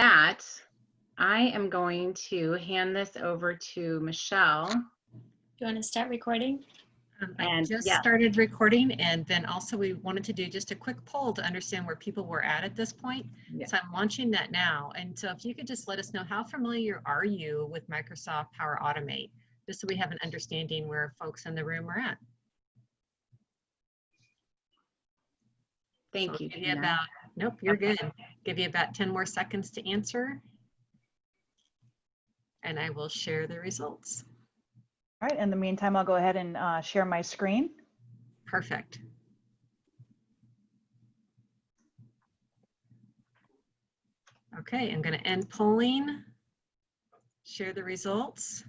that, I am going to hand this over to Michelle. Do you want to start recording? Um, I And, just yeah. started recording and then also we wanted to do just a quick poll to understand where people were at at this point. Yeah. So I'm launching that now. And so if you could just let us know, how familiar are you with Microsoft Power Automate? Just so we have an understanding where folks in the room are at. Thank I'll you, give you about, nope, you're good. Give you about 10 more seconds to answer. And I will share the results. All right, in the meantime, I'll go ahead and uh, share my screen. Perfect. Okay, I'm going to end polling, share the results.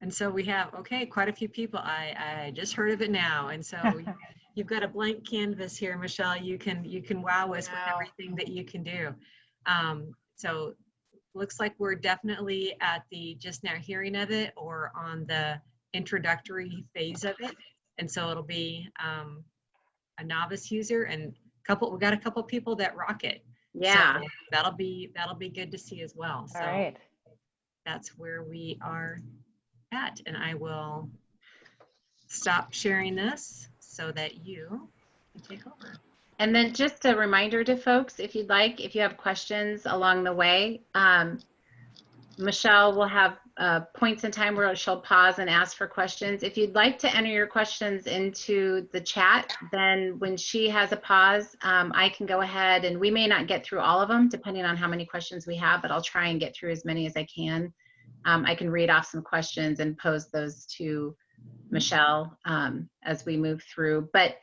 And so we have, okay, quite a few people. I, I just heard of it now. And so you've got a blank canvas here, Michelle. You can, you can wow us with everything that you can do. Um, so looks like we're definitely at the just now hearing of it or on the introductory phase of it. And so it'll be um, a novice user and couple, we got a couple people that rock it. Yeah, So that'll be, that'll be good to see as well. All So right. that's where we are at. And I will stop sharing this so that you can take over. and then just a reminder to folks, if you'd like, if you have questions along the way, um, Michelle will have uh, points in time where she'll pause and ask for questions. If you'd like to enter your questions into the chat, then when she has a pause, um, I can go ahead and we may not get through all of them depending on how many questions we have, but I'll try and get through as many as I can. Um, I can read off some questions and pose those to Michelle um, as we move through. But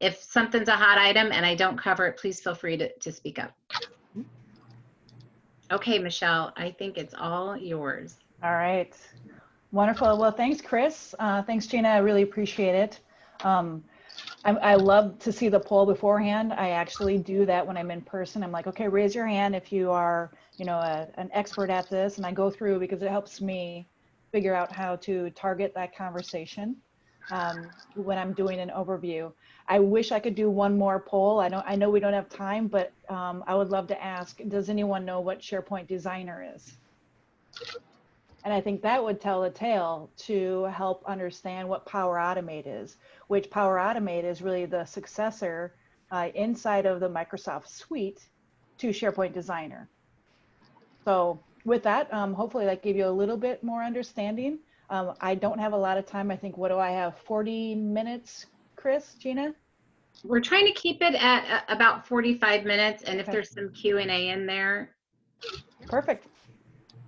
if something's a hot item and I don't cover it, please feel free to, to speak up. Okay, Michelle, I think it's all yours. All right. Wonderful. Well, thanks, Chris. Uh, thanks, Gina. I really appreciate it. Um, I, I love to see the poll beforehand. I actually do that when I'm in person. I'm like, okay, raise your hand if you are, you know, a, an expert at this. And I go through because it helps me figure out how to target that conversation um, when I'm doing an overview. I wish I could do one more poll. I don't. I know we don't have time, but um, I would love to ask: Does anyone know what SharePoint Designer is? And I think that would tell a tale to help understand what Power Automate is, which Power Automate is really the successor uh, inside of the Microsoft suite to SharePoint Designer. So with that, um, hopefully that gave you a little bit more understanding. Um, I don't have a lot of time. I think, what do I have? 40 minutes, Chris, Gina? We're trying to keep it at uh, about 45 minutes, and if Okay. there's some Q and A in there, Perfect.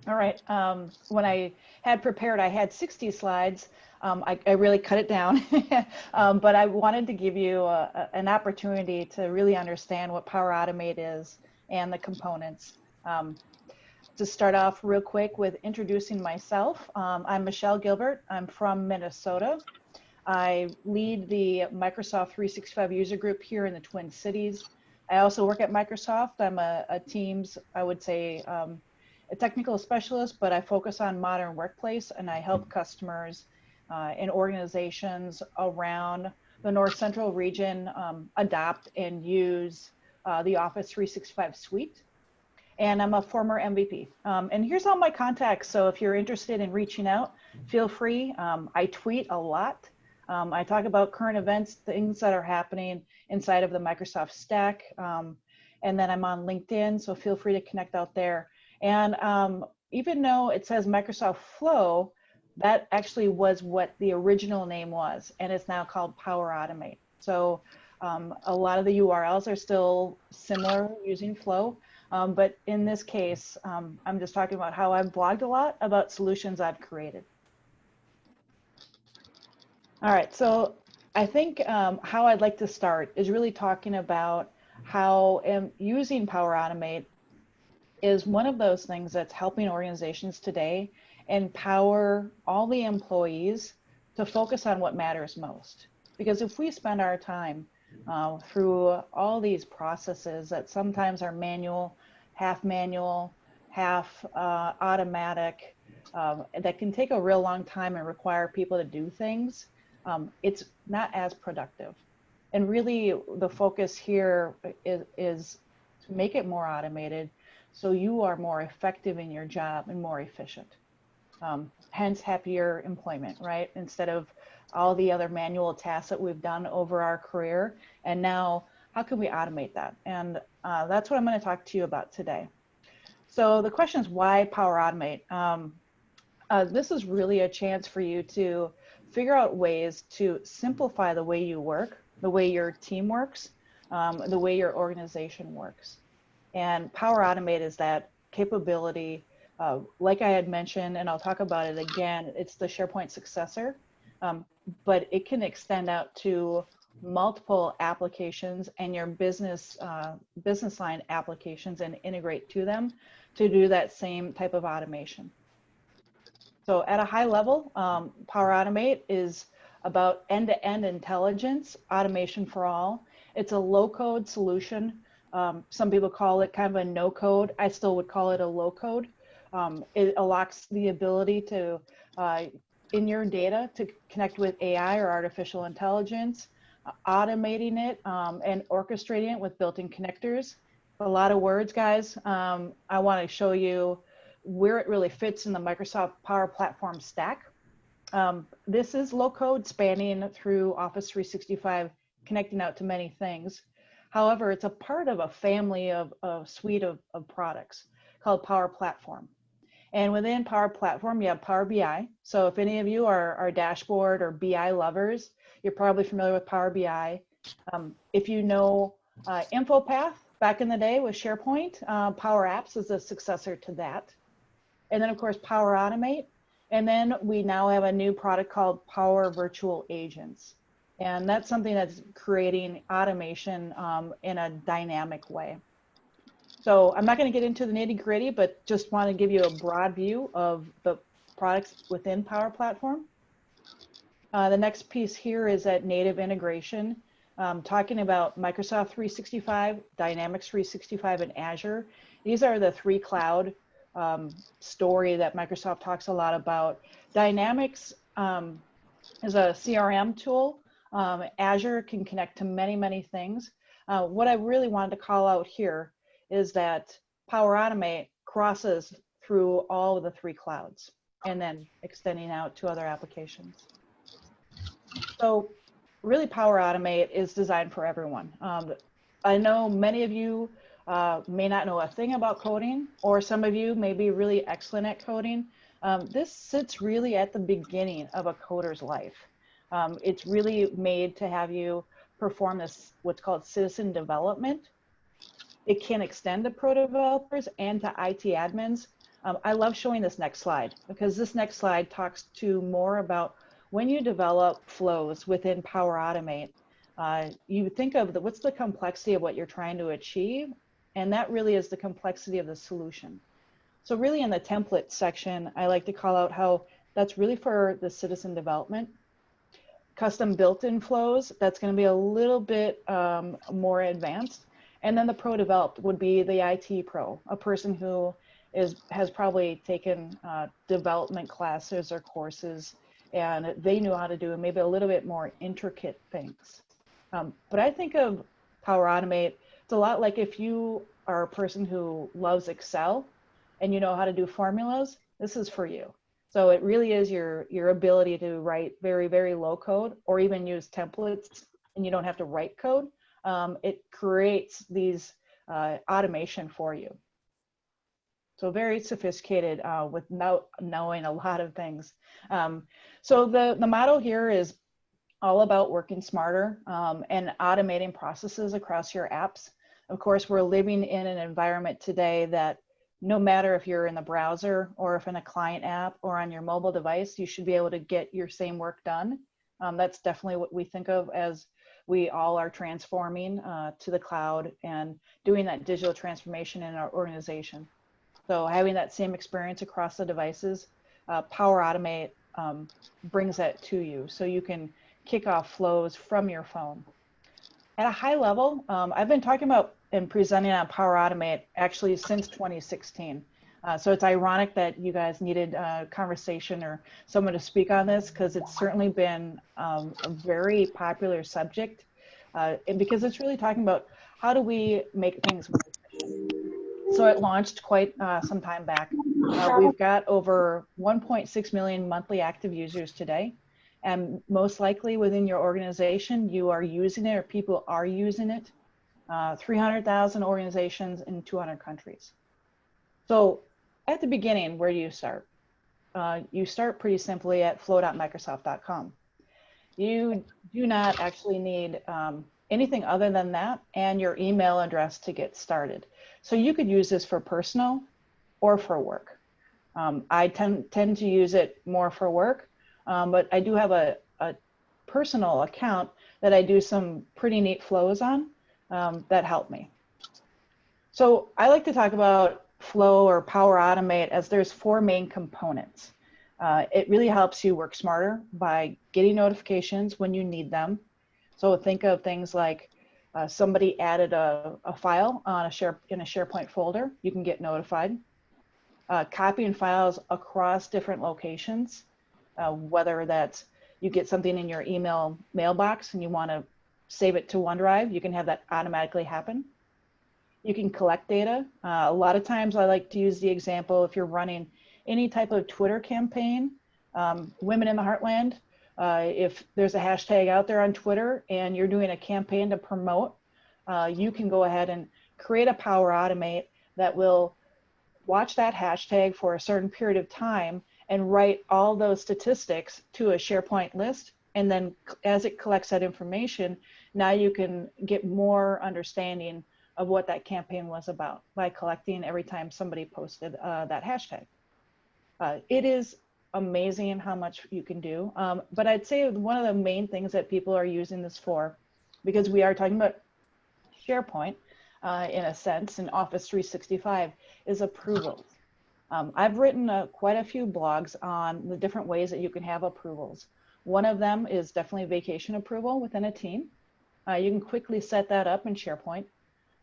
All right. Um, when I had prepared, I had 60 slides. Um, I, I really cut it down, um, but I wanted to give you a, a- an opportunity to really understand what Power Automate is and the components. Um, to start off real quick with introducing myself, um, I'm Michelle Gilbert. I'm from Minnesota. I lead the Microsoft 365 user group here in the Twin Cities. I also work at Microsoft. I'm a, a Teams, I would say, um, a technical specialist, but I focus on modern workplace and I help customers uh, and organizations around the North Central region um, adopt and use uh, the Office 365 suite. And I'm a former MVP. Um, and here's all my contacts. So if you're interested in reaching out, feel free. Um, I tweet a lot. Um, I talk about current events, things that are happening inside of the Microsoft stack. Um, and then I'm on LinkedIn, so feel free to connect out there. And um, even though it says Microsoft Flow, that actually was what the original name was, and it's now called Power Automate. So um, a lot of the URLs are still similar using Flow, um, but in this case, um, I'm just talking about how I've blogged a lot about solutions I've created. All right, so I think um, how I'd like to start is really talking about how um, using Power Automate is one of those things that's helping organizations today empower all the employees to focus on what matters most. Because if we spend our time uh, through all these processes that sometimes are manual, half manual, half uh, automatic, um, that can take a real long time and require people to do things, um, it's not as productive. And really, the focus here is, is to make it more automated so you are more effective in your job and more efficient. Um, hence happier employment, right? Instead of all the other manual tasks that we've done over our career. And now, how can we automate that? And uh, that's what I'm going to talk to you about today. So the question is why Power Automate? Um, uh, this is really a chance for you to figure out ways to simplify the way you work, the way your team works, um, the way your organization works. And Power Automate is that capability, uh, like I had mentioned, and I'll talk about it again, it's the SharePoint successor, um, but it can extend out to multiple applications and your business uh, business line applications and integrate to them to do that same type of automation. So at a high level, um, Power Automate is about end-to-end intelligence, automation for all. It's a low-code solution. Um, some people call it kind of a no-code. I still would call it a low-code. Um, it unlocks the ability to, uh, in your data, to connect with AI or artificial intelligence, automating it um, and orchestrating it with built-in connectors. A lot of words, guys. Um, I want to show you where it really fits in the Microsoft Power Platform stack. Um, this is low code spanning through Office 365, connecting out to many things. However, it's a part of a family of a suite of, of products called Power Platform. And within Power Platform, you have Power BI. So if any of you are, are dashboard or BI lovers, you're probably familiar with Power BI. Um, if you know uh, InfoPath, back in the day with SharePoint, uh, Power Apps is a successor to that and then of course Power Automate. And then we now have a new product called Power Virtual Agents. And that's something that's creating automation um, in a dynamic way. So I'm not going to get into the nitty gritty, but just want to give you a broad view of the products within Power Platform. Uh, the next piece here is that native integration, um, talking about Microsoft 365, Dynamics 365, and Azure. These are the three cloud um, story that Microsoft talks a lot about. Dynamics um, is a CRM tool. Um, Azure can connect to many, many things. Uh, what I really wanted to call out here is that Power Automate crosses through all of the three clouds and then extending out to other applications. So really Power Automate is designed for everyone. Um, I know many of you uh, may not know a thing about coding, or some of you may be really excellent at coding. Um, this sits really at the beginning of a coder's life. Um, it's really made to have you perform this, what's called citizen development. It can extend to pro developers and to IT admins. Um, I love showing this next slide because this next slide talks to more about when you develop flows within Power Automate, uh, you think of the, what's the complexity of what you're trying to achieve and that really is the complexity of the solution. So really in the template section, I like to call out how that's really for the citizen development. Custom built-in flows, that's gonna be a little bit um, more advanced. And then the pro developed would be the IT pro, a person who is has probably taken uh, development classes or courses and they knew how to do maybe a little bit more intricate things. Um, but I think of Power Automate it's a lot like if you are a person who loves Excel and you know how to do formulas, this is for you. So it really is your, your ability to write very, very low code or even use templates and you don't have to write code. Um, it creates these uh, automation for you. So very sophisticated uh, without knowing a lot of things. Um, so the, the model here is all about working smarter um, and automating processes across your apps. Of course, we're living in an environment today that no matter if you're in the browser or if in a client app or on your mobile device, you should be able to get your same work done. Um, that's definitely what we think of as we all are transforming uh, to the cloud and doing that digital transformation in our organization. So having that same experience across the devices, uh, Power Automate um, brings that to you. So you can kick off flows from your phone at a high level, um, I've been talking about and presenting on Power Automate actually since 2016. Uh, so it's ironic that you guys needed a conversation or someone to speak on this because it's certainly been um, a very popular subject uh, and because it's really talking about how do we make things more so it launched quite uh, some time back. Uh, we've got over 1.6 million monthly active users today. And most likely within your organization, you are using it or people are using it. Uh, 300,000 organizations in 200 countries. So at the beginning, where do you start? Uh, you start pretty simply at flow.microsoft.com. You do not actually need um, anything other than that and your email address to get started. So you could use this for personal or for work. Um, I tend, tend to use it more for work, um, but I do have a, a, personal account that I do some pretty neat flows on um, that help me. So I like to talk about flow or power automate as there's four main components. Uh, it really helps you work smarter by getting notifications when you need them. So think of things like uh, somebody added a, a, file on a share in a SharePoint folder, you can get notified. Uh, copying files across different locations, uh, whether that's you get something in your email mailbox and you want to save it to OneDrive, you can have that automatically happen. You can collect data. Uh, a lot of times I like to use the example if you're running any type of Twitter campaign, um, Women in the Heartland, uh, if there's a hashtag out there on Twitter and you're doing a campaign to promote, uh, you can go ahead and create a Power Automate that will watch that hashtag for a certain period of time and write all those statistics to a SharePoint list. And then as it collects that information, now you can get more understanding of what that campaign was about by collecting every time somebody posted uh, that hashtag. Uh, it is amazing how much you can do. Um, but I'd say one of the main things that people are using this for, because we are talking about SharePoint uh, in a sense, in Office 365, is approvals. Um, I've written uh, quite a few blogs on the different ways that you can have approvals. One of them is definitely vacation approval within a team. Uh, you can quickly set that up in SharePoint.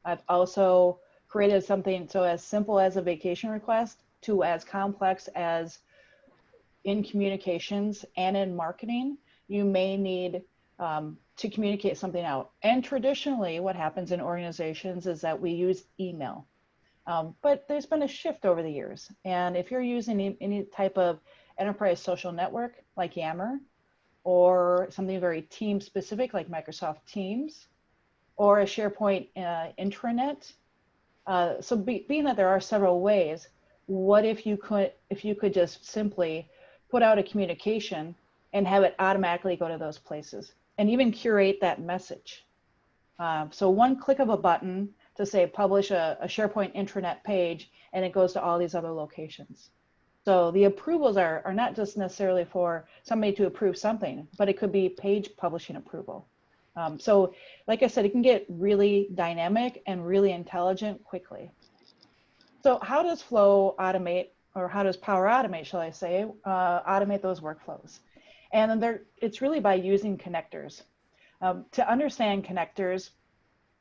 I've also created something so as simple as a vacation request to as complex as in communications and in marketing, you may need um, to communicate something out. And traditionally, what happens in organizations is that we use email. Um, but there's been a shift over the years. And if you're using any type of enterprise social network like Yammer, or something very team specific like Microsoft Teams, or a SharePoint uh, intranet, uh, so be, being that there are several ways, what if you could if you could just simply put out a communication and have it automatically go to those places and even curate that message. Uh, so one click of a button to say publish a, a, SharePoint intranet page and it goes to all these other locations. So the approvals are, are not just necessarily for somebody to approve something, but it could be page publishing approval. Um, so like I said, it can get really dynamic and really intelligent quickly. So how does Flow automate or how does Power Automate, shall I say, uh, automate those workflows? And then there, it's really by using connectors. Um, to understand connectors,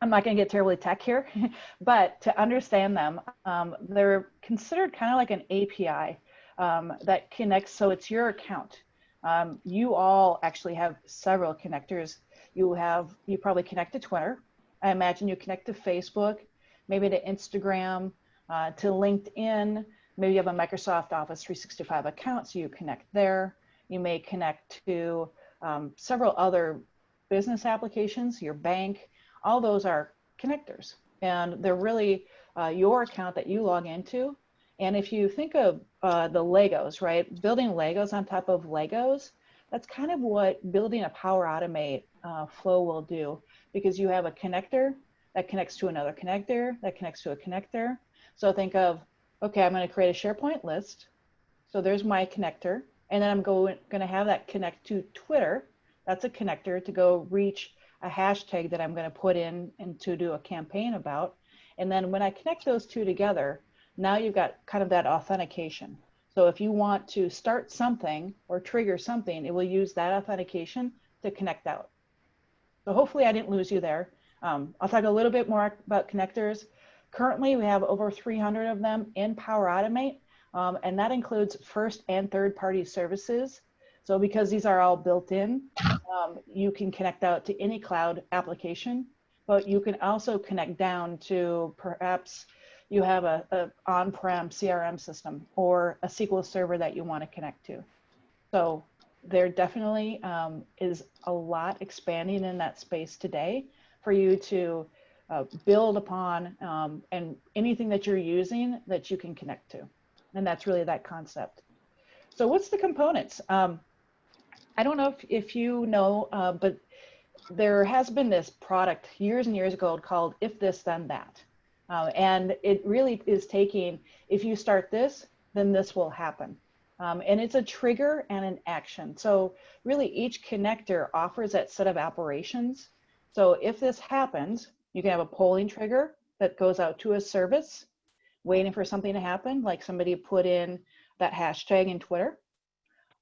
I'm not going to get terribly tech here, but to understand them, um, they're considered kind of like an API um, that connects. So it's your account. Um, you all actually have several connectors. You have, you probably connect to Twitter. I imagine you connect to Facebook, maybe to Instagram, uh, to LinkedIn, Maybe you have a Microsoft Office 365 account, so you connect there. You may connect to um, several other business applications, your bank, all those are connectors. And they're really uh, your account that you log into. And if you think of uh, the Legos, right, building Legos on top of Legos, that's kind of what building a Power Automate uh, flow will do because you have a connector that connects to another connector that connects to a connector. So think of okay, I'm going to create a SharePoint list. So there's my connector. And then I'm going, going to have that connect to Twitter. That's a connector to go reach a hashtag that I'm going to put in and to do a campaign about. And then when I connect those two together, now you've got kind of that authentication. So if you want to start something or trigger something, it will use that authentication to connect out. So hopefully I didn't lose you there. Um, I'll talk a little bit more about connectors. Currently, we have over 300 of them in Power Automate, um, and that includes first and third party services. So because these are all built in, um, you can connect out to any cloud application, but you can also connect down to perhaps you have a, a on-prem CRM system or a SQL server that you want to connect to. So there definitely um, is a lot expanding in that space today for you to uh, build upon um, and anything that you're using that you can connect to. And that's really that concept. So what's the components? Um, I don't know if, if you know, uh, but there has been this product years and years ago called If This Then That. Uh, and it really is taking, if you start this, then this will happen. Um, and it's a trigger and an action. So really each connector offers that set of operations. So if this happens, you can have a polling trigger that goes out to a service waiting for something to happen, like somebody put in that hashtag in Twitter.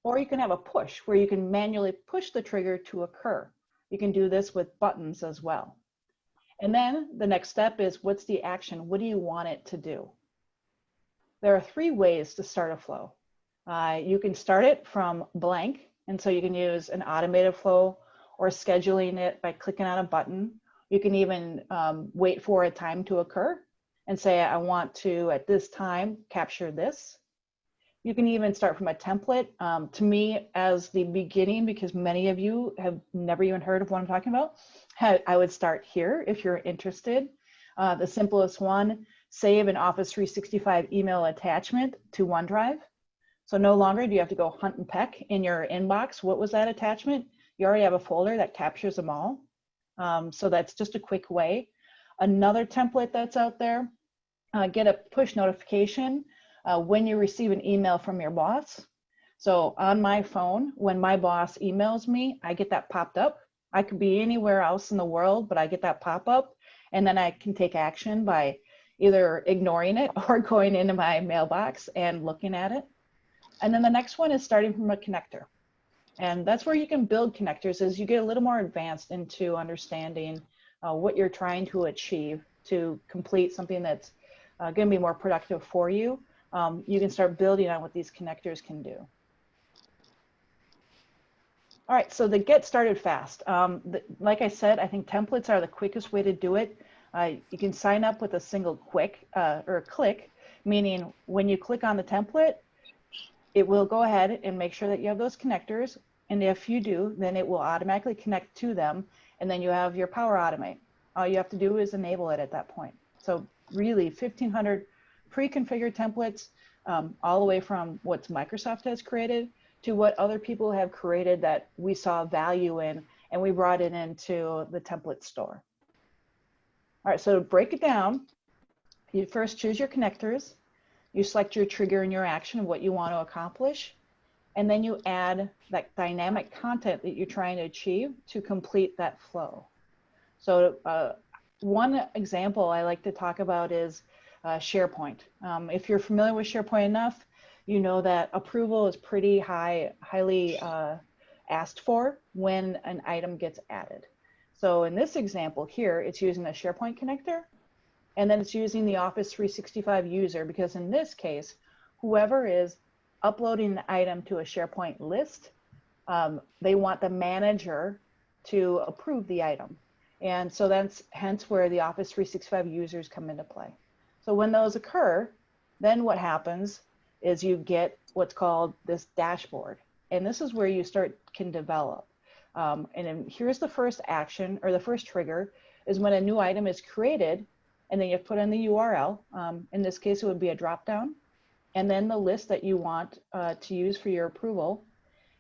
Or you can have a push where you can manually push the trigger to occur. You can do this with buttons as well. And then the next step is what's the action? What do you want it to do? There are three ways to start a flow. Uh, you can start it from blank. And so you can use an automated flow or scheduling it by clicking on a button. You can even um, wait for a time to occur and say, I want to, at this time, capture this. You can even start from a template. Um, to me, as the beginning, because many of you have never even heard of what I'm talking about, I would start here if you're interested. Uh, the simplest one, save an Office 365 email attachment to OneDrive. So no longer do you have to go hunt and peck in your inbox. What was that attachment? You already have a folder that captures them all. Um, so that's just a quick way. Another template that's out there, uh, get a push notification uh, when you receive an email from your boss. So on my phone, when my boss emails me, I get that popped up. I could be anywhere else in the world, but I get that pop up and then I can take action by either ignoring it or going into my mailbox and looking at it. And then the next one is starting from a connector. And that's where you can build connectors as you get a little more advanced into understanding uh, what you're trying to achieve to complete something that's uh, going to be more productive for you. Um, you can start building on what these connectors can do. All right, so the get started fast. Um, the, like I said, I think templates are the quickest way to do it. Uh, you can sign up with a single quick uh, or click, meaning when you click on the template, it will go ahead and make sure that you have those connectors. And if you do, then it will automatically connect to them. And then you have your Power Automate. All you have to do is enable it at that point. So really 1500 pre-configured templates um, all the way from what Microsoft has created to what other people have created that we saw value in and we brought it into the template store. All right, so to break it down, you first choose your connectors, you select your trigger and your action, what you want to accomplish, and then you add that dynamic content that you're trying to achieve to complete that flow. So uh, one example I like to talk about is uh, SharePoint. Um, if you're familiar with SharePoint enough, you know that approval is pretty high, highly uh, asked for when an item gets added. So in this example here, it's using a SharePoint connector, and then it's using the Office 365 user, because in this case, whoever is uploading the item to a SharePoint list, um, they want the manager to approve the item. And so that's hence where the Office 365 users come into play. So when those occur, then what happens is you get what's called this dashboard. And this is where you start can develop. Um, and here's the first action or the first trigger is when a new item is created and then you put in the URL. Um, in this case, it would be a dropdown and then the list that you want uh, to use for your approval.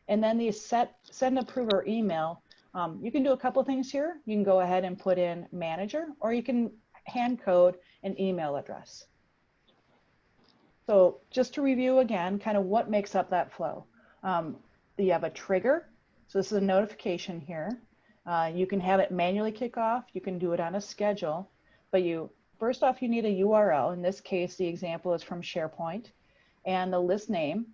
And then the set send approver email. Um, you can do a couple things here. You can go ahead and put in manager or you can hand code an email address. So just to review again, kind of what makes up that flow. Um, you have a trigger. So this is a notification here. Uh, you can have it manually kick off. You can do it on a schedule, but you first off, you need a URL. In this case, the example is from SharePoint and the list name.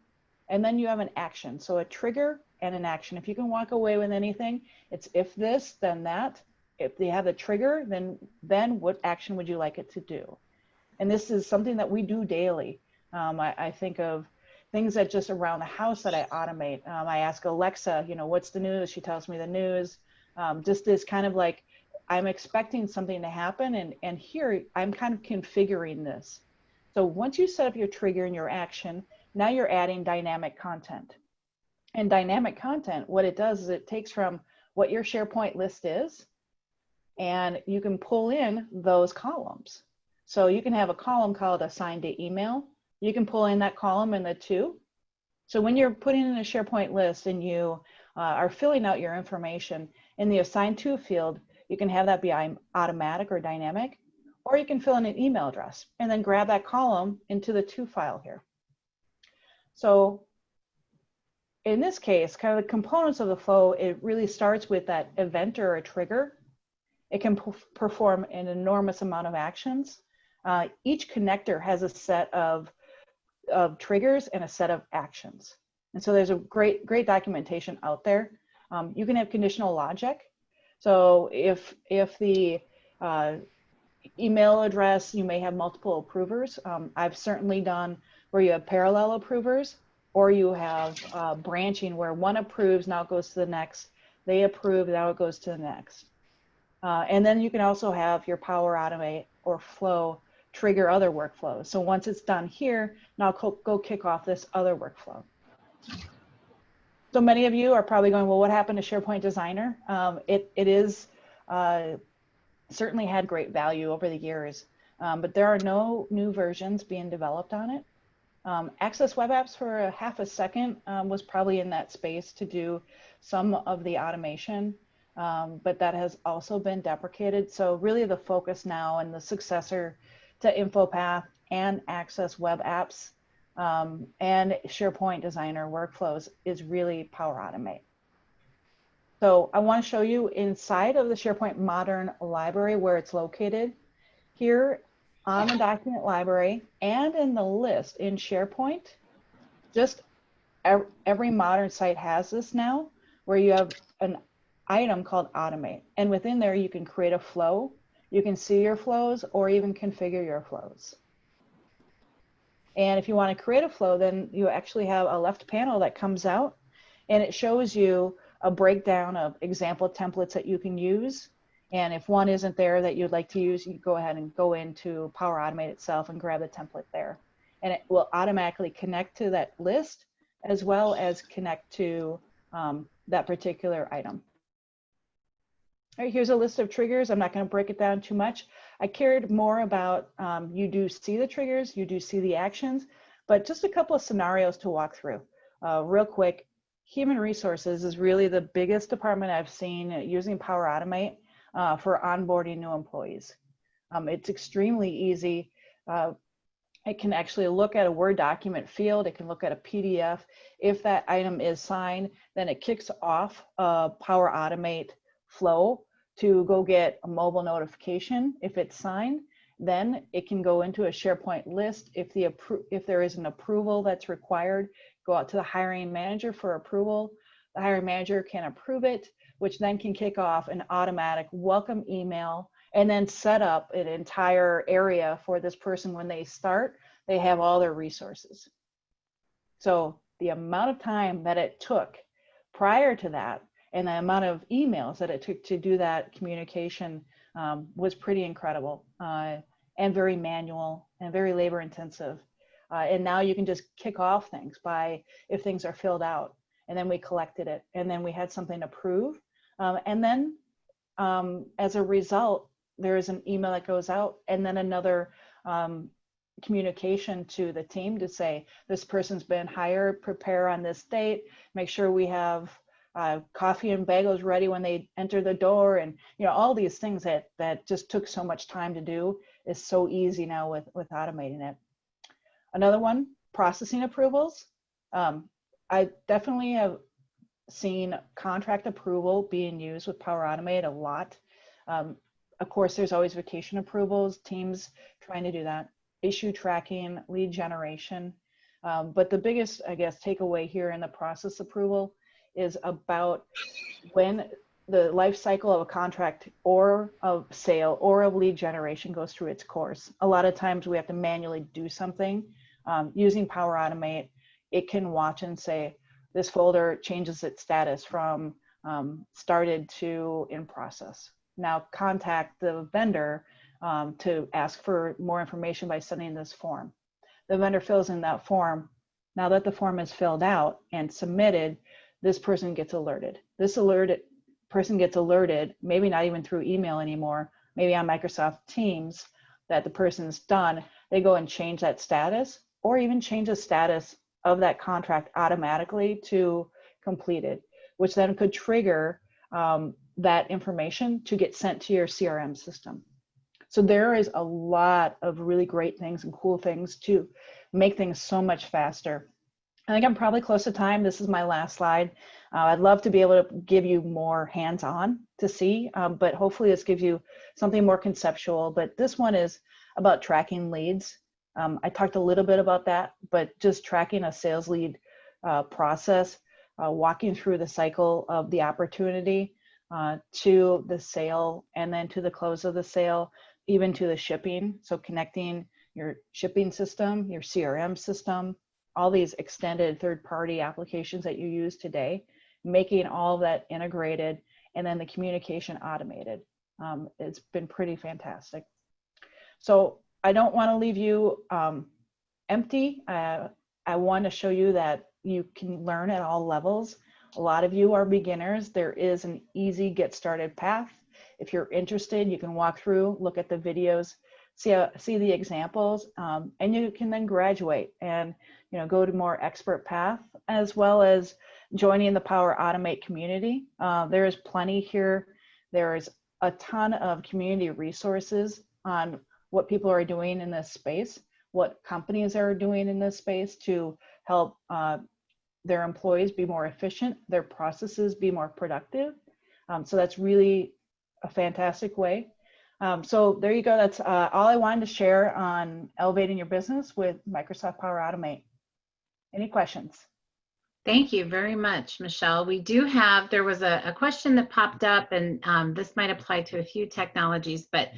And then you have an action. So a trigger and an action. If you can walk away with anything, it's if this, then that. If they have a trigger, then then what action would you like it to do? And this is something that we do daily. Um, I, I, think of things that just around the house that I automate. Um, I ask Alexa, you know, what's the news? She tells me the news. Um, just this kind of like, I'm expecting something to happen and, and here I'm kind of configuring this. So once you set up your trigger and your action, now you're adding dynamic content. And dynamic content, what it does is it takes from what your SharePoint list is, and you can pull in those columns. So you can have a column called assigned to email. You can pull in that column in the to. So when you're putting in a SharePoint list and you uh, are filling out your information in the assigned to field, you can have that be automatic or dynamic, or you can fill in an email address and then grab that column into the to file here. So in this case, kind of the components of the flow, it really starts with that event or a trigger. It can perform an enormous amount of actions. Uh, each connector has a set of, of triggers and a set of actions. And so there's a great, great documentation out there. Um, you can have conditional logic. So if, if the uh, email address, you may have multiple approvers. Um, I've certainly done where you have parallel approvers or you have uh, branching where one approves, now it goes to the next. They approve, now it goes to the next. Uh, and then you can also have your Power Automate or Flow trigger other workflows. So once it's done here, now go, go kick off this other workflow. So many of you are probably going, well, what happened to SharePoint Designer? Um, it, it is uh, certainly had great value over the years, um, but there are no new versions being developed on it. Um, Access Web Apps for a half a second um, was probably in that space to do some of the automation, um, but that has also been deprecated. So really the focus now and the successor to InfoPath and Access Web Apps um, and SharePoint Designer workflows is really Power Automate. So I want to show you inside of the SharePoint Modern Library where it's located. Here on the document library and in the list in SharePoint, just every modern site has this now, where you have an item called Automate. And within there, you can create a flow, you can see your flows, or even configure your flows. And if you want to create a flow, then you actually have a left panel that comes out and it shows you a breakdown of example templates that you can use. And if one isn't there that you'd like to use, you go ahead and go into Power Automate itself and grab the template there. And it will automatically connect to that list as well as connect to um, that particular item. All right, here's a list of triggers. I'm not going to break it down too much. I cared more about um, you do see the triggers, you do see the actions, but just a couple of scenarios to walk through. Uh, real quick, human resources is really the biggest department I've seen using Power Automate uh, for onboarding new employees. Um, it's extremely easy. Uh, it can actually look at a Word document field. It can look at a PDF. If that item is signed, then it kicks off a Power Automate flow to go get a mobile notification if it's signed. Then it can go into a SharePoint list. If the if there is an approval that's required, go out to the hiring manager for approval. The hiring manager can approve it, which then can kick off an automatic welcome email and then set up an entire area for this person when they start. They have all their resources. So the amount of time that it took prior to that and the amount of emails that it took to do that communication um, was pretty incredible uh, and very manual and very labor intensive. Uh, and now you can just kick off things by if things are filled out and then we collected it and then we had something approved. Um, and then um, as a result, there is an email that goes out and then another um, communication to the team to say, this person's been hired, prepare on this date, make sure we have uh, coffee and bagels ready when they enter the door and you know all these things that that just took so much time to do is so easy now with with automating it. Another one processing approvals. Um, i definitely have seen contract approval being used with power automate a lot. Um, of course there's always vacation approvals teams trying to do that issue tracking lead generation. Um, but the biggest i guess takeaway here in the process approval is about when the life cycle of a contract or of sale or of lead generation goes through its course. A lot of times we have to manually do something. Um, using Power Automate, it can watch and say, this folder changes its status from um, started to in process. Now contact the vendor um, to ask for more information by sending this form. the vendor fills in that form. Now that the form is filled out and submitted, this person gets alerted. This alerted person gets alerted, maybe not even through email anymore, maybe on Microsoft Teams, that the person's done. They go and change that status or even change the status of that contract automatically to completed, which then could trigger um, that information to get sent to your CRM system. So there is a lot of really great things and cool things to make things so much faster. I think I'm probably close to time. This is my last slide. Uh, I'd love to be able to give you more hands-on to see, um, but hopefully this gives you something more conceptual. But this one is about tracking leads. Um, I talked a little bit about that, but just tracking a sales lead uh, process, uh, walking through the cycle of the opportunity uh, to the sale and then to the close of the sale, even to the shipping. So connecting your shipping system, your CRM system, all these extended third-party applications that you use today, making all of that integrated and then the communication automated. Um, it's been pretty fantastic. So I don't want to leave you um, empty. Uh, I want to show you that you can learn at all levels. A lot of you are beginners. There is an easy get started path. If you're interested, you can walk through, look at the videos, see, see the examples, um, and you can then graduate and you know go to more expert path as well as joining the Power Automate community. Uh, there is plenty here. There is a ton of community resources on what people are doing in this space, what companies are doing in this space to help uh, their employees be more efficient, their processes be more productive. Um, so that's really a fantastic way. Um, so there you go. That's uh, all I wanted to share on elevating your business with Microsoft Power Automate. Any questions? Thank you very much, Michelle. We do have, there was a, a question that popped up and um, this might apply to a few technologies, but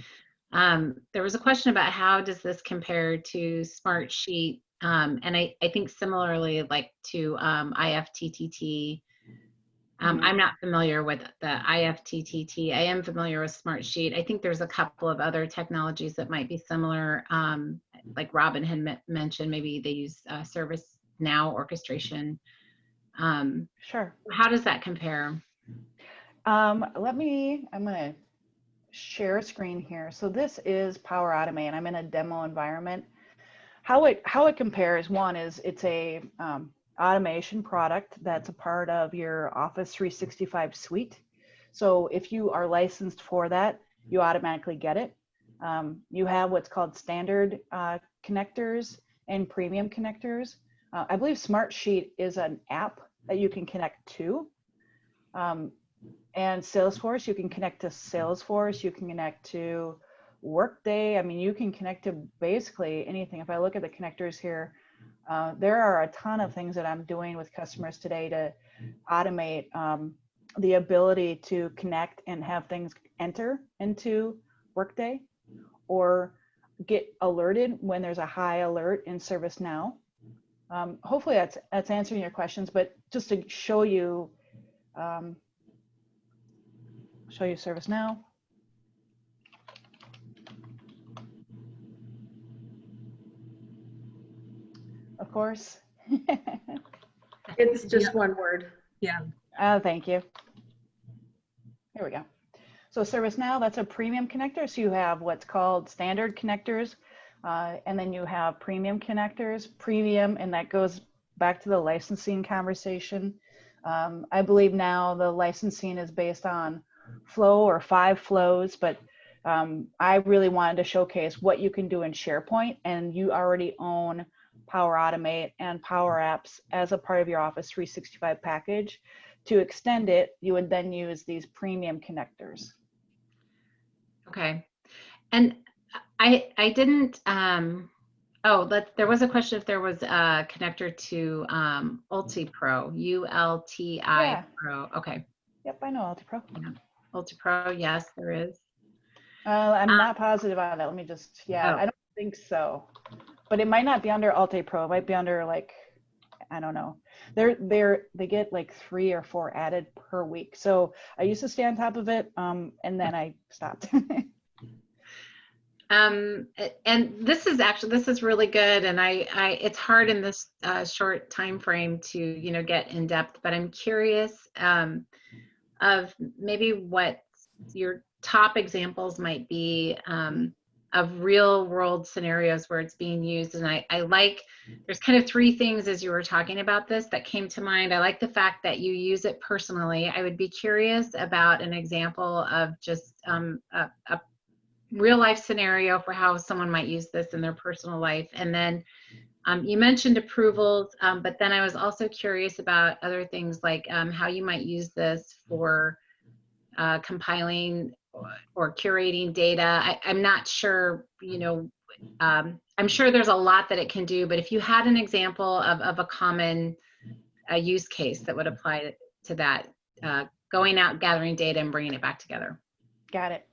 um, there was a question about how does this compare to Smartsheet? Um, and I, I think similarly like to um, IFTTT. Um, Mhm. I'm not familiar with the IFTTT. I am familiar with Smartsheet. I think there's a couple of other technologies that might be similar. Um, like Robin had mentioned, maybe they use uh, Service Now orchestration. Um, Sure. how does that compare? Um, let me, I'm gonna share a screen here. So this is Power Automate and I'm in a demo environment. How it, how it compares, one is it's a um, automation product that's a part of your Office 365 suite. So if you are licensed for that, you automatically get it. Um, you have what's called standard uh, connectors and premium connectors. Uh, I believe Smartsheet is an app that you can connect to. Um, and Salesforce, you can connect to Salesforce, you can connect to Workday. I mean, you can connect to basically anything. If I look at the connectors here, uh, there are a ton of things that I'm doing with customers today to automate um, the ability to connect and have things enter into Workday or get alerted when there's a high alert in ServiceNow. Um, hopefully that's that's answering your questions, but just to show you um, show you ServiceNow. Of course. It's just one word. Yeah, Oh, thank you. Here we go. So ServiceNow, that's a premium connector. So you have what's called standard connectors, uh, and then you have premium connectors, premium, and that goes back to the licensing conversation. Um, I believe now the licensing is based on flow or five flows, but um, I really wanted to showcase what you can do in SharePoint, and you already own Power Automate and Power Apps as a part of your Office 365 package. To extend it, you would then use these premium connectors. Okay. And I, I didn't, um, oh, there was a question if there was a connector to, um, UltiPro, U-L-T-I Yeah. Pro. Okay. Yep, I know UltiPro. UltiPro, yes, there is. Uh, I'm Uh, not positive on that. Let me just, yeah, Oh. I don't think so. But it might not be under UltiPro. It might be under like, I don't know. They're, they're, they get like three or four added per week. So I used to stay on top of it, um, and then I stopped. Um, and this is actually, this is really good. And I, I, it's hard in this uh, short time frame to, you know, get in depth, but I'm curious um, of maybe what your top examples might be um, of real world scenarios where it's being used. And I, I like, there's kind of three things as you were talking about this that came to mind. I like the fact that you use it personally. I would be curious about an example of just um, a, a real life scenario for how someone might use this in their personal life. And then um, you mentioned approvals, um, but then I was also curious about other things like um, how you might use this for uh, compiling or, curating data. I, I'm not sure, you know, um, I'm sure there's a lot that it can do, but if you had an example of, of a common uh, use case that would apply to that, uh, going out, gathering data and bringing it back together. Got it.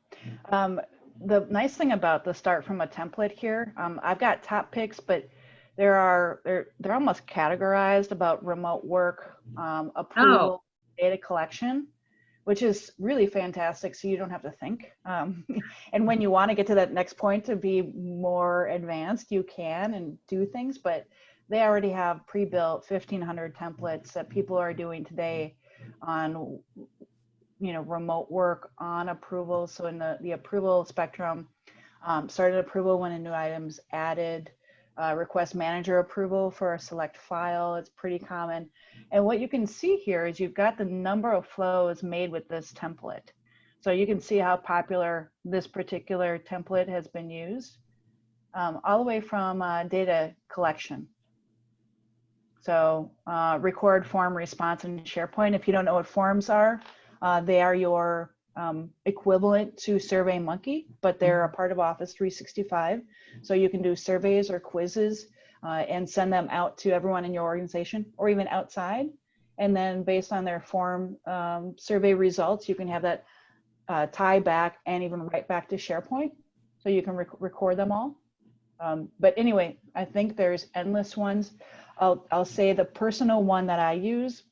Um, the nice thing about the start from a template here, um, I've got top picks, but there are they're they're almost categorized about remote work, um, approval, data collection, which is really fantastic. So you don't have to think. Um, and when you want to get to that next point to be more advanced, you can and do things, but they already have pre-built 1500 templates that people are doing today on you know, remote work on approval. So in the, the approval spectrum, um, started approval when a new item's added, uh, request manager approval for a select file. It's pretty common. And what you can see here is you've got the number of flows made with this template. So you can see how popular this particular template has been used, um, all the way from uh, data collection. So uh, record form response in SharePoint. If you don't know what forms are, uh, they are your um, equivalent to SurveyMonkey, but they're a part of Office 365. So you can do surveys or quizzes uh, and send them out to everyone in your organization or even outside. And then based on their form um, survey results, you can have that uh, tie back and even write back to SharePoint. So you can rec record them all. Um, but anyway, I think there's endless ones. I'll, I'll say the personal one that I use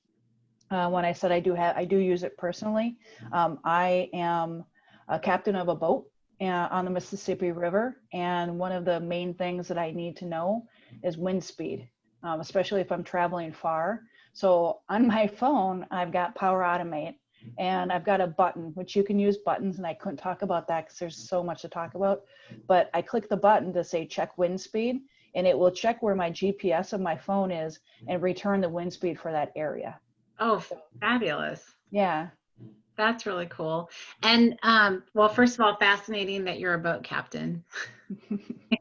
uh, when I said I do have, I do use it personally. Um, I am a captain of a boat uh, on the Mississippi River, and one of the main things that I need to know is wind speed, um, especially if I'm traveling far. So on my phone, I've got Power Automate, and I've got a button, which you can use buttons, and I couldn't talk about that because there's so much to talk about. But I click the button to say check wind speed, and it will check where my GPS of my phone is and return the wind speed for that area. Oh, fabulous. Yeah. That's really cool. And um, well, first of all, fascinating that you're a boat captain.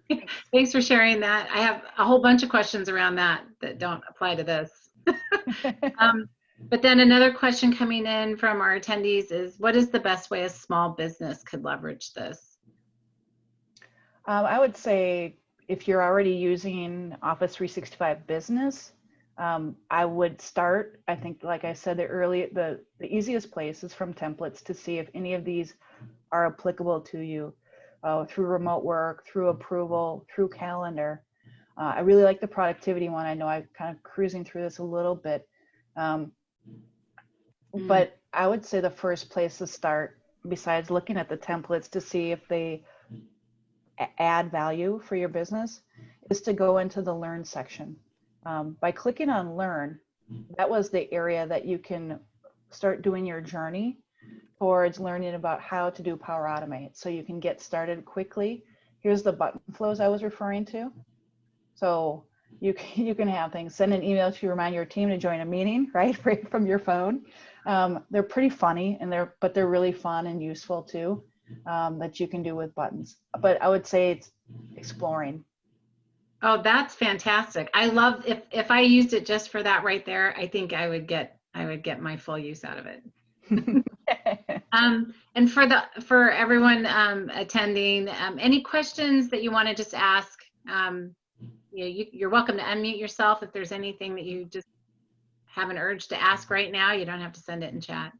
Thanks for sharing that. I have a whole bunch of questions around that that don't apply to this. um, but then another question coming in from our attendees is what is the best way a small business could leverage this? Um, I would say if you're already using Office 365 Business, um, I would start, I think, like I said, the early, the, the easiest place is from templates to see if any of these are applicable to you uh, through remote work, through approval, through calendar. Uh, I really like the productivity one. I know I'm kind of cruising through this a little bit. Um, Mm. But I would say the first place to start, besides looking at the templates to see if they add value for your business, is to go into the learn section. Um, by clicking on learn, that was the area that you can start doing your journey towards learning about how to do Power Automate. So you can get started quickly. Here's the button flows I was referring to. So you can, you can have things, send an email to remind your team to join a meeting, right, right from your phone. Um, they're pretty funny and they're, but they're really fun and useful too, um, that you can do with buttons. But I would say it's exploring. Oh, that's fantastic. I love if if I used it just for that right there, I think I would get I would get my full use out of it. Um, and for the for everyone um, attending, um, any questions that you want to just ask, um, you, know, you, you're welcome to unmute yourself if there's anything that you just have an urge to ask right now. You don't have to send it in chat.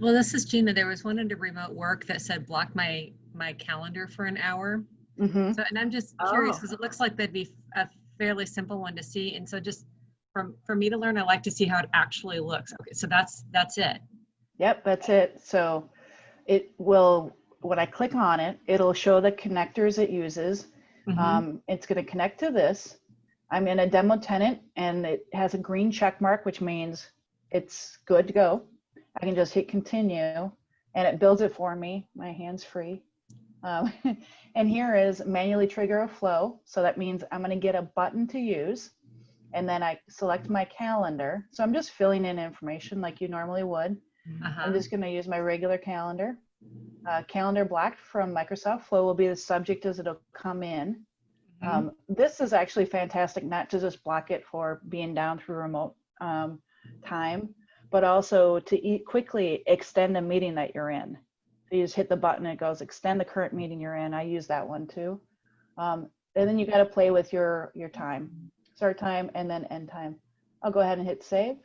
Well, this is Gina. There was one under remote work that said block my, my calendar for an hour. Mhm. So, and I'm just curious Oh. because it looks like that'd be a fairly simple one to see. And so just from, for me to learn, I like to see how it actually looks. Okay, so that's, that's it. Yep, that's it. So it will when I click on it, it'll show the connectors it uses. Mhm. Um, it's going to connect to this. I'm in a demo tenant and it has a green check mark, which means it's good to go. I can just hit continue and it builds it for me. My hand's free. Um, and here is manually trigger a flow. So that means I'm going to get a button to use and then I select my calendar. So I'm just filling in information like you normally would. Uh-huh. I'm just going to use my regular calendar. Uh, calendar blocked from Microsoft Flow will be the subject as it'll come in. Mhm. Um, this is actually fantastic, not to just block it for being down through remote um, time, but also to eat quickly extend a meeting that you're in. So you just hit the button, it goes extend the current meeting you're in. I use that one too. Um, and then you got to play with your your time, start time and then end time. I'll go ahead and hit save.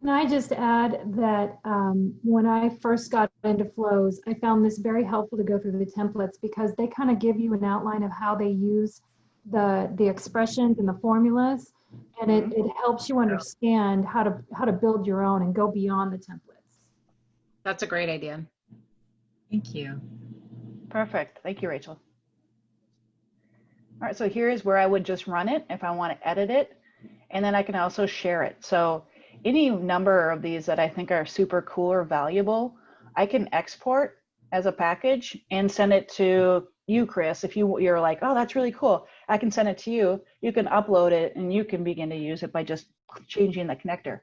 Can I just add that um, when I first got into flows, I found this very helpful to go through the templates because they kind of give you an outline of how they use the the expressions and the formulas, and it, it helps you understand how to how to build your own and go beyond the templates. That's a great idea. Thank you. Perfect. Thank you, Rachel. All right, so here's where I would just run it if I want to edit it. And then I can also share it. So any number of these that I think are super cool or valuable, I can export as a package and send it to you, Chris. If you, you're like, oh, that's really cool. I can send it to you. You can upload it and you can begin to use it by just changing the connector.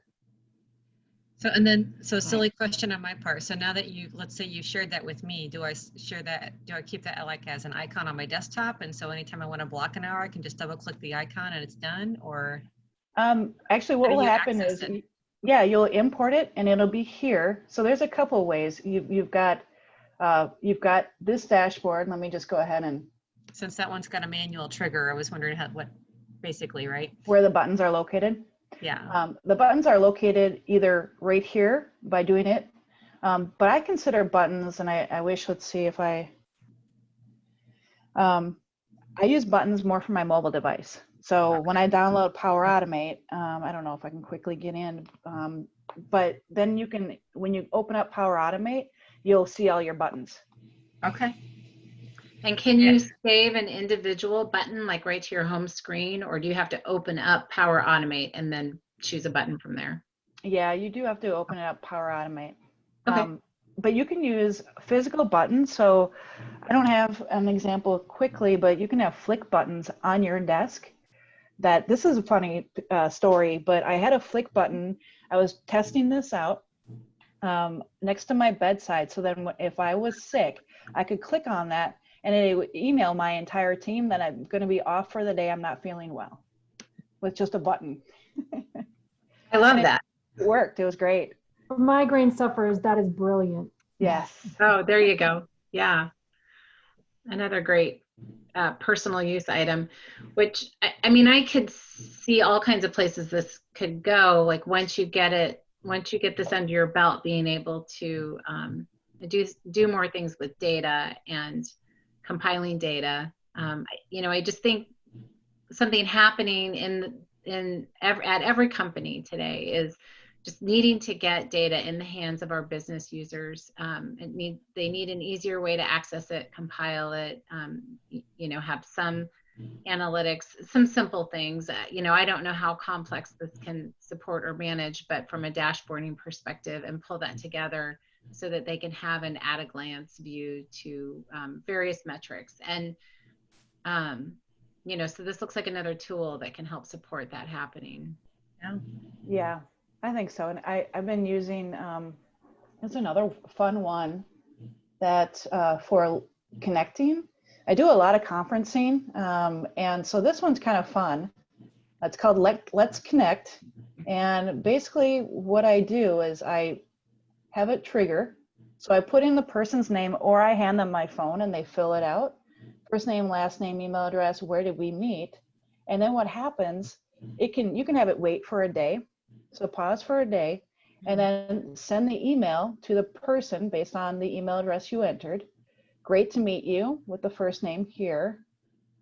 So, and then, so silly question on my part. So now that you, let's say you shared that with me, do I share that, do I keep that like as an icon on my desktop? And so anytime I want to block an hour, I can just double click the icon and it's done or? Um, actually, what will happen is, it? yeah, you'll import it and it'll be here. So there's a couple ways. You've, you've got, uh, you've got this dashboard. Let me just go ahead and Since that one's got a manual trigger, I was wondering how, what, basically, right? where the buttons are located. Yeah. Um, the buttons are located either right here by doing it, um, but I consider buttons, and I, I wish, let's see if I, um, I use buttons more for my mobile device. So when I download Power Automate, um, I don't know if I can quickly get in, um, but then you can, when you open up Power Automate, you'll see all your buttons. Okay. And can you save an individual button like right to your home screen or do you have to open up Power Automate and then choose a button from there? Yeah, you do have to open it up Power Automate. Okay. Um, but you can use physical buttons. So I don't have an example quickly, but you can have Flic buttons on your desk. That this is a funny uh, story, but I had a Flic button. I was testing this out um, next to my bedside. So then, if I was sick, I could click on that and it would email my entire team that I'm going to be off for the day. I'm not feeling well, with just a button. I love it- that. It worked. It was great. For migraine sufferers, that is brilliant. Yes. Oh, there you go. Yeah. Another great uh, personal use item, which I, I mean, I could see all kinds of places this could go. Like once you get it, once you get this under your belt, being able to um, do do more things with data and compiling data. Um, I- you know, I just think something happening in in ev- at every company today is just needing to get data in the hands of our business users. Um, it need, they need an easier way to access it, compile it, um, you know, have some analytics, some simple things. Uh, you know, I don't know how complex this can support or manage, but from a dashboarding perspective and pull that together so that they can have an at a glance view to um, various metrics. And, um, you know, so this looks like another tool that can help support that happening. Yeah. Yeah, I think so. And I, I've been using, um, it's another fun one that uh, for connecting. I do a lot of conferencing. Um, and so this one's kind of fun. It's called Let, Let's Connect. And basically what I do is I have it trigger. So I put in the person's name or I hand them my phone and they fill it out. First name, last name, email address, where did we meet? And then what happens, it can, you can have it wait for a day. So pause for a day and then send the email to the person based on the email address you entered. Great to meet you with the first name here.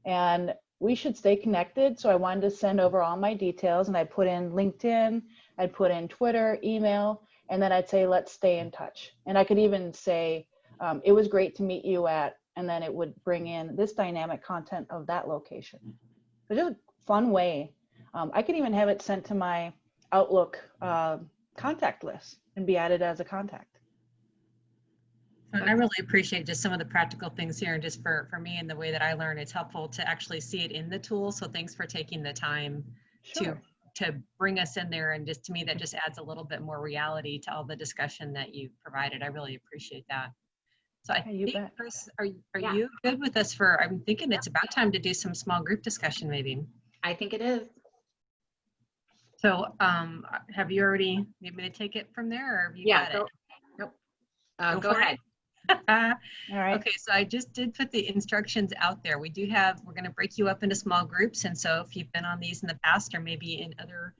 And we should stay connected. So I wanted to send over all my details and I put in LinkedIn, I'd put in Twitter, email, and then I'd say, let's stay in touch. And I could even say, um, it was great to meet you at, and then it would bring in this dynamic content of that location. It's just a fun way. Um, I could even have it sent to my Outlook uh, contact list and be added as a contact. And I really appreciate just some of the practical things here and just for, for me and the way that I learn, it's helpful to actually see it in the tool. So thanks for taking the time to, Sure. to bring us in there. And just to me, that just adds a little bit more reality to all the discussion that you provided. I really appreciate that. So I you think, bet. Chris, are, are Yeah. you good with us for, I'm thinking it's about time to do some small group discussion maybe. I think it is. So um, have you already, need me to take it from there or have you Yeah, got go, nope. Uh, Go go ahead. it? All right. Okay, so I just did put the instructions out there. We do have, we're gonna break you up into small groups. And so if you've been on these in the past or maybe in other,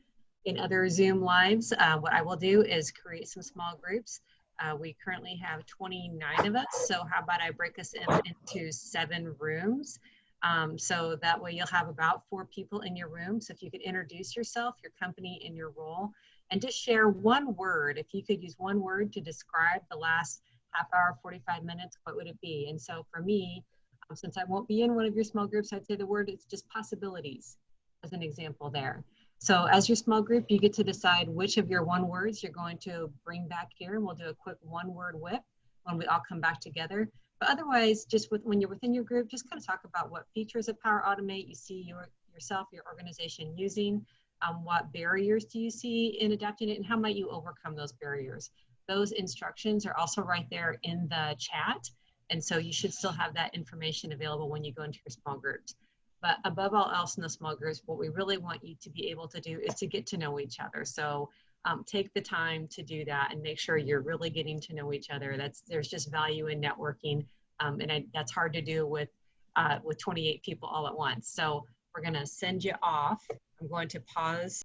in other Zoom lives, uh, what I will do is create some small groups. Uh, we currently have 29 of us. So how about I break us in, into seven rooms? Um, so that way you'll have about four people in your room. So if you could introduce yourself, your company and your role, and just share one word. If you could use one word to describe the last half hour, 45 minutes, what would it be? And so for me, um, since I won't be in one of your small groups, I'd say the word is just possibilities as an example there. So as your small group, you get to decide which of your one words you're going to bring back here. And we'll do a quick one word whip when we all come back together. But otherwise, just with, when you're within your group, just kind of talk about what features of Power Automate you see your, yourself, your organization using. Um, what barriers do you see in adapting it and how might you overcome those barriers? Those instructions are also right there in the chat. And so you should still have that information available when you go into your small groups. But above all else in the small groups, what we really want you to be able to do is to get to know each other. So um, take the time to do that and make sure you're really getting to know each other. That's there's just value in networking, um, and I, that's hard to do with uh, with 28 people all at once. So we're gonna send you off. I'm going to pause